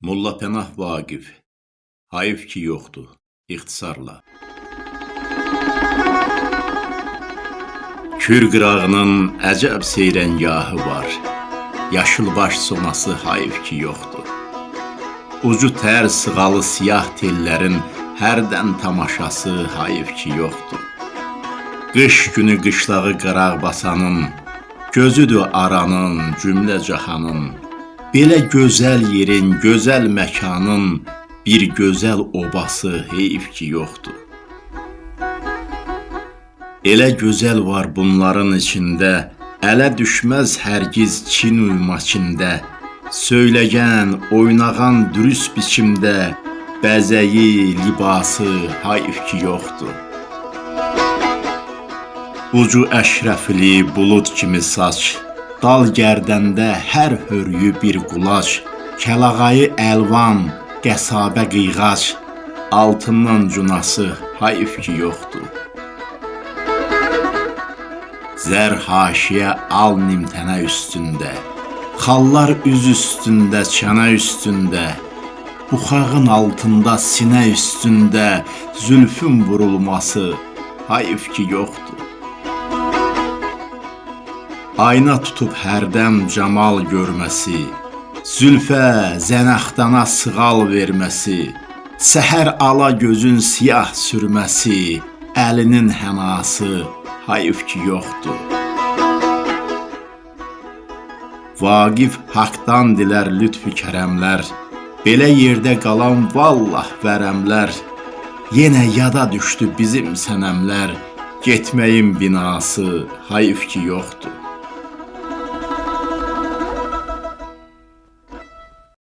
Molla Pənah Vaqif Hayf ki yoxdur, ixtisarla. Kür qırağının əcəb seyrəngahı var. Yaşılbaş sonası hayf ki yoxdur. Ucu tər sığalı siyah tellərin hərdən tamaşası hayf ki yoxdur. Qış günü qışlağı qıraq basanın, gözüdür aranın, cümlə cahanın. Belə gözəl yerin, gözəl məkanın bir gözəl obası heyf ki yoxdur. Elə gözəl var bunların içində, ələ düşməz hərgiz Çin uymaçində. Söyləyən, oynağan dürüst biçimdə bəzəyi, libası hayf ki yoxdur. Ucu əşrəfli bulud kimi saç, dal gərdəndə hər hörüyü bir qulac, kəlağayı əlvan, qəsabə qıyğac, altından cunası hayf ki yoxdur. Zər haşiyə al nimtənə üstündə, xallar üz üstündə, çənə üstündə, buxağın altında, sinə üstündə zülfün vurulması hayf ki yoxdur. Ayna tutub hərdən camal görməsi, Zülfə, zənaxdana sığal verməsi, Səhər ala gözün siyah sürməsi, Əlinin hənası hayf ki yoxdur. Vaqif haqdan dilər lütfü kərəmlər, Belə yerdə qalan vallah vərəmlər, Yenə yada düşdü bizim sənəmlər, Getməyin binası hayf ki yoxdur.